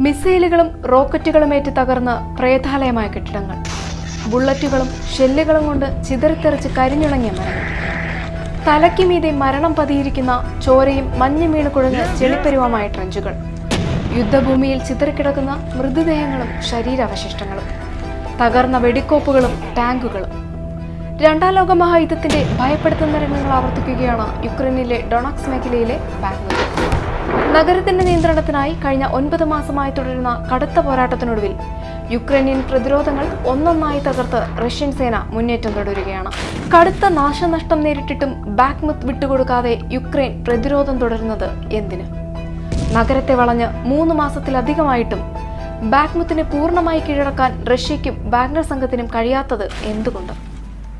മിസൈലുകളും റോക്കറ്റുകളും തകർന്ന പ്രേതാലയമായ കെട്ടിടങ്ങൾ. ബുള്ളറ്റുകളും ഷെല്ലുകളും കൊണ്ട് ചിതറിത്തെറിച്ച് കരിഞ്ഞുണങ്ങിയ മരങ്ങൾ. തലയ്ക്ക് മീതെ മരണം പതിയിരിക്കുന്ന ചോരയും മഞ്ഞ് വീണ് കുഴഞ്ഞ ചെളിപ്പരുവമായ ട്രഞ്ചുകൾ. യുദ്ധഭൂമിയിൽ ചിതറിക്കിടക്കുന്ന മൃതദേഹങ്ങളും ശരീരാവശിഷ്ടങ്ങളും. തകർന്ന വെടിക്കോപ്പുകളും ടാങ്കുകളും. രണ്ടാം ലോക മഹായുദ്ധത്തിന്റെ ഭയപ്പെടുത്തുന്ന രംഗങ്ങൾ ആവർത്തിക്കുകയാണ് യുക്രൈനിലെ ഡൊണാക്സ് മേഖലയിലെ ബാംഗ്ലൂർ. നഗരത്തിന്റെ നിയന്ത്രണത്തിനായി കഴിഞ്ഞ ഒൻപത് മാസമായി തുടരുന്ന കടുത്ത പോരാട്ടത്തിനൊടുവിൽ യുക്രൈനിയൻ പ്രതിരോധങ്ങൾ ഒന്നൊന്നായി തകർത്ത് റഷ്യൻ സേന മുന്നേറ്റം തുടരുകയാണ്. കടുത്ത നാശനഷ്ടം നേരിട്ടിട്ടും ബാക്ക്മുത്ത് വിട്ടുകൊടുക്കാതെ യുക്രൈൻ പ്രതിരോധം തുടരുന്നത് എന്തിന്? നഗരത്തെ വളഞ്ഞ് മൂന്ന് മാസത്തിലധികമായിട്ടും ബാക്ക്മുത്തിനെ പൂർണമായി കീഴടക്കാൻ റഷ്യയ്ക്കും വാഗ്നർ സംഘത്തിനും കഴിയാത്തത് എന്തുകൊണ്ട്?